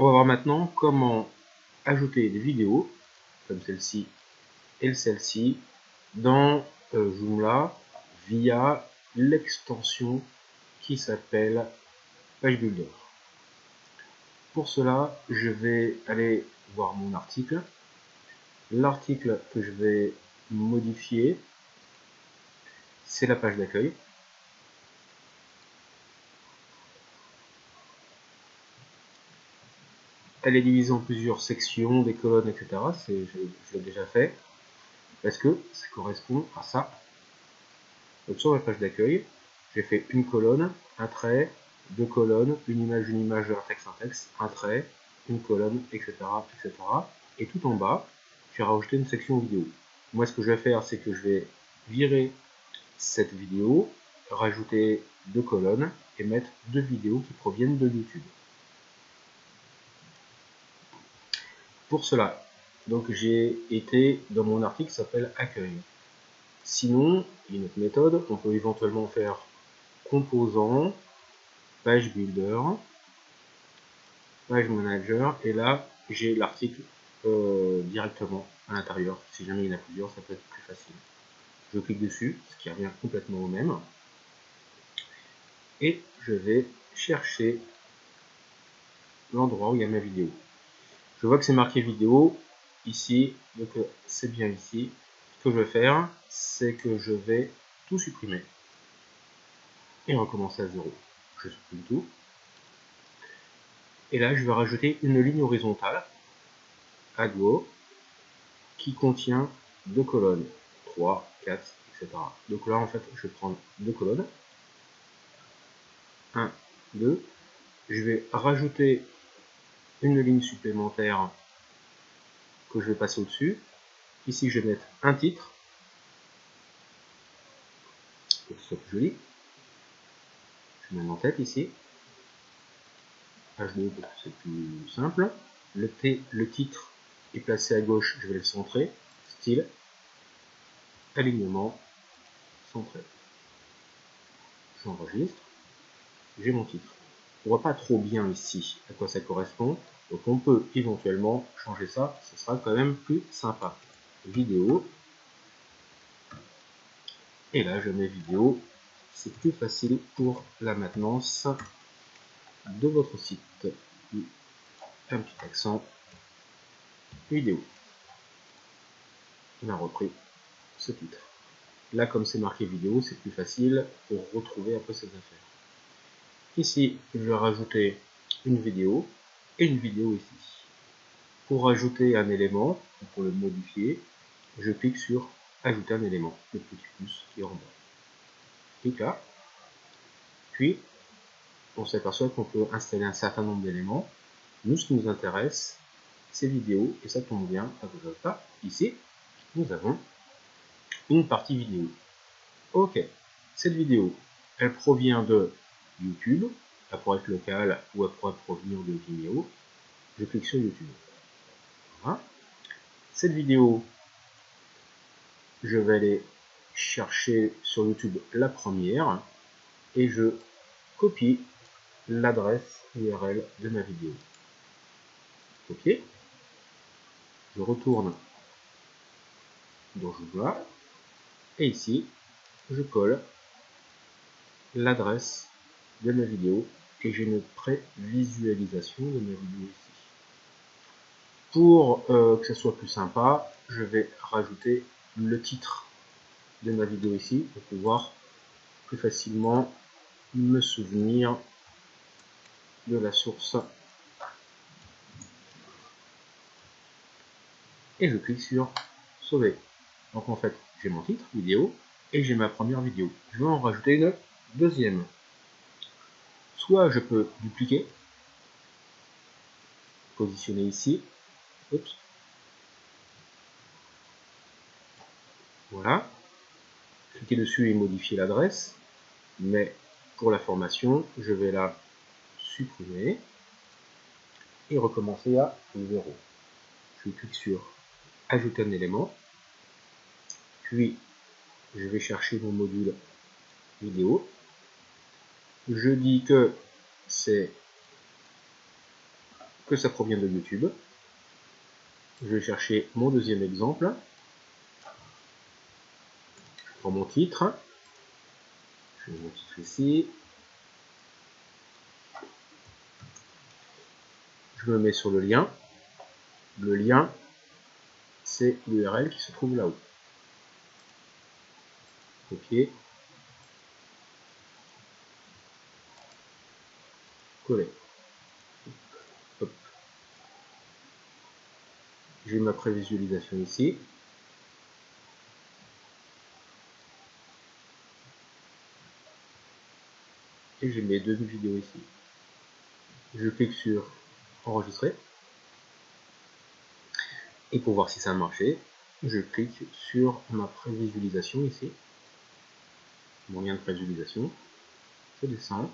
On va voir maintenant comment ajouter des vidéos, comme celle-ci et celle-ci, dans euh, Joomla via l'extension qui s'appelle Page Builder. Pour cela, je vais aller voir mon article. L'article que je vais modifier, c'est la page d'accueil. Elle est divisée en plusieurs sections, des colonnes, etc. Je, je l'ai déjà fait. Parce que ça correspond à ça. Donc sur la page d'accueil, j'ai fait une colonne, un trait, deux colonnes, une image, une image, un texte, un texte, un trait, une colonne, etc. etc. Et tout en bas, j'ai rajouté une section vidéo. Moi, ce que je vais faire, c'est que je vais virer cette vidéo, rajouter deux colonnes et mettre deux vidéos qui proviennent de YouTube. Pour cela, donc j'ai été dans mon article qui s'appelle accueil. Sinon, une autre méthode, on peut éventuellement faire composant, page builder, page manager, et là j'ai l'article euh, directement à l'intérieur. Si jamais il y en a plusieurs, ça peut être plus facile. Je clique dessus, ce qui revient complètement au même. Et je vais chercher l'endroit où il y a ma vidéo. Je vois que c'est marqué vidéo ici, donc euh, c'est bien ici. Ce que je vais faire, c'est que je vais tout supprimer et recommencer à zéro. Je supprime tout. Et là, je vais rajouter une ligne horizontale à gauche qui contient deux colonnes, 3, 4, etc. Donc là, en fait, je vais prendre deux colonnes. 1, 2. Je vais rajouter une ligne supplémentaire que je vais passer au-dessus. Ici, je vais mettre un titre, pour que ce soit plus joli. Je mets en tête ici. H2 c'est plus simple. Le, le titre est placé à gauche, je vais le centrer. Style, alignement, centré. J'enregistre. J'ai mon titre. On voit pas trop bien ici à quoi ça correspond. Donc on peut éventuellement changer ça, ce sera quand même plus sympa. Vidéo. Et là je mets vidéo. C'est plus facile pour la maintenance de votre site. Un petit accent. Vidéo. On a repris ce titre. Là, comme c'est marqué vidéo, c'est plus facile pour retrouver peu ces affaires. Ici, je vais rajouter une vidéo et une vidéo ici. Pour ajouter un élément, pour le modifier, je clique sur ajouter un élément, le petit plus qui est en bas. Clique là. Puis, on s'aperçoit qu'on peut installer un certain nombre d'éléments. Nous, ce qui nous intéresse, c'est vidéo, et ça tombe bien, pas. Ici, nous avons une partie vidéo. Ok, cette vidéo, elle provient de YouTube, elle pourrait être locale ou elle pourrait provenir de Vimeo. Je clique sur YouTube. Voilà. Cette vidéo, je vais aller chercher sur YouTube la première et je copie l'adresse URL de ma vidéo. Copier. Je retourne dans Joomla et ici je colle l'adresse de ma vidéo et j'ai une prévisualisation de ma vidéo ici. Pour euh, que ce soit plus sympa, je vais rajouter le titre de ma vidéo ici pour pouvoir plus facilement me souvenir de la source. Et je clique sur sauver. Donc en fait, j'ai mon titre, vidéo, et j'ai ma première vidéo. Je vais en rajouter une deuxième. Soit je peux dupliquer, positionner ici, voilà, cliquer dessus et modifier l'adresse, mais pour la formation, je vais la supprimer et recommencer à 0. Je clique sur ajouter un élément, puis je vais chercher mon module vidéo. Je dis que c'est que ça provient de YouTube. Je vais chercher mon deuxième exemple. Je prends mon titre. Je mets mon titre ici. Je me mets sur le lien. Le lien, c'est l'URL qui se trouve là-haut. Copier. J'ai ma prévisualisation ici. Et j'ai mes deux vidéos ici. Je clique sur enregistrer. Et pour voir si ça a marché, je clique sur ma prévisualisation ici. Mon lien de prévisualisation. Je descends.